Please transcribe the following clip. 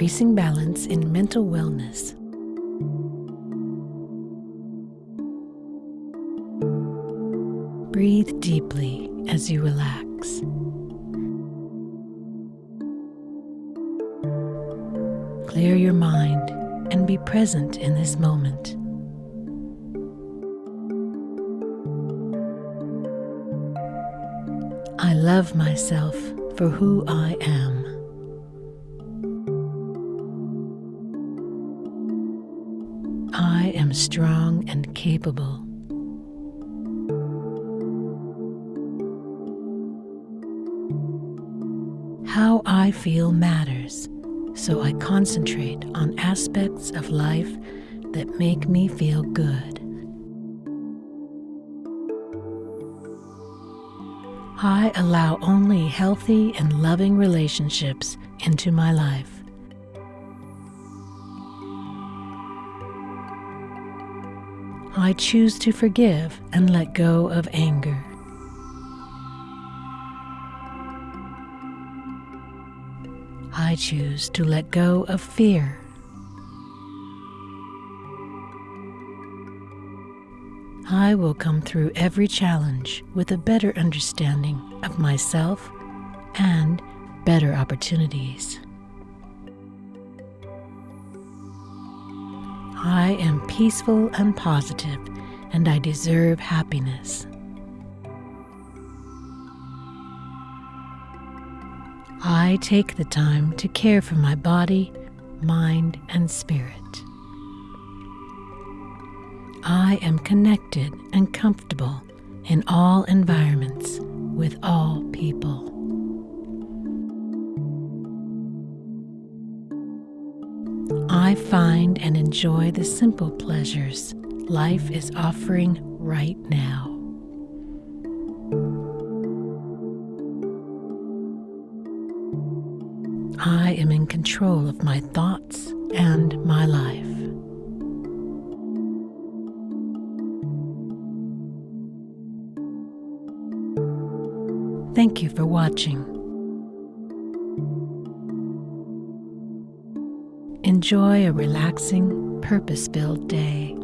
increasing balance in mental wellness. Breathe deeply as you relax. Clear your mind and be present in this moment. I love myself for who I am. I am strong and capable. How I feel matters, so I concentrate on aspects of life that make me feel good. I allow only healthy and loving relationships into my life. I choose to forgive and let go of anger. I choose to let go of fear. I will come through every challenge with a better understanding of myself and better opportunities. I am peaceful and positive, and I deserve happiness. I take the time to care for my body, mind, and spirit. I am connected and comfortable in all environments with all people. I find and enjoy the simple pleasures life is offering right now. I am in control of my thoughts and my life. Thank you for watching. Enjoy a relaxing, purpose filled day.